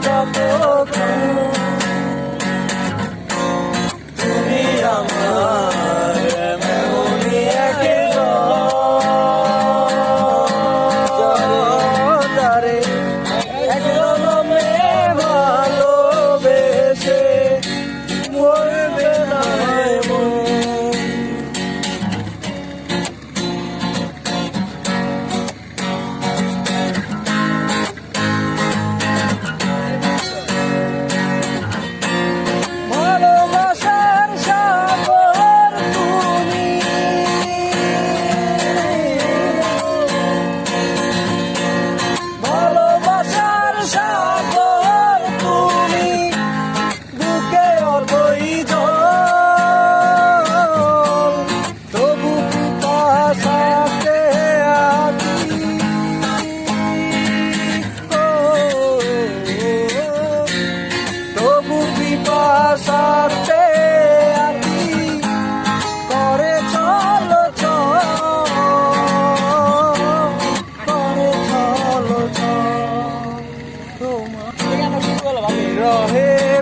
go, go. todo húmedo. Ya no se la va